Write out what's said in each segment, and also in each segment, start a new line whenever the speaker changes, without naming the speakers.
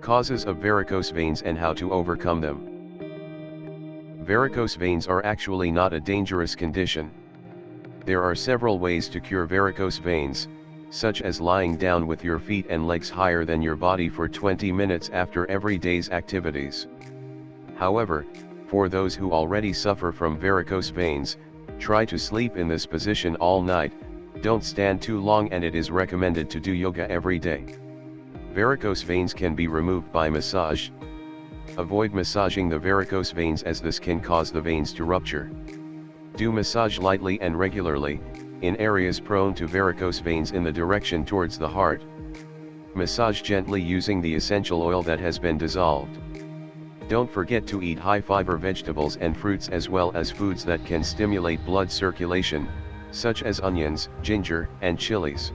Causes of varicose veins and how to overcome them. Varicose veins are actually not a dangerous condition. There are several ways to cure varicose veins, such as lying down with your feet and legs higher than your body for 20 minutes after every day's activities. However, for those who already suffer from varicose veins, try to sleep in this position all night, don't stand too long and it is recommended to do yoga every day. Varicose veins can be removed by massage. Avoid massaging the varicose veins as this can cause the veins to rupture. Do massage lightly and regularly, in areas prone to varicose veins in the direction towards the heart. Massage gently using the essential oil that has been dissolved. Don't forget to eat high fiber vegetables and fruits as well as foods that can stimulate blood circulation, such as onions, ginger, and chilies.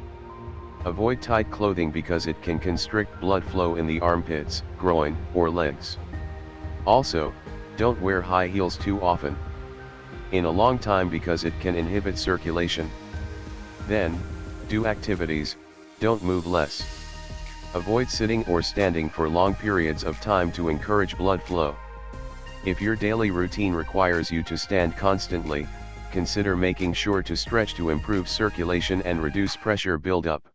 Avoid tight clothing because it can constrict blood flow in the armpits, groin, or legs. Also, don't wear high heels too often. In a long time because it can inhibit circulation. Then, do activities, don't move less. Avoid sitting or standing for long periods of time to encourage blood flow. If your daily routine requires you to stand constantly, consider making sure to stretch to improve circulation and reduce pressure buildup.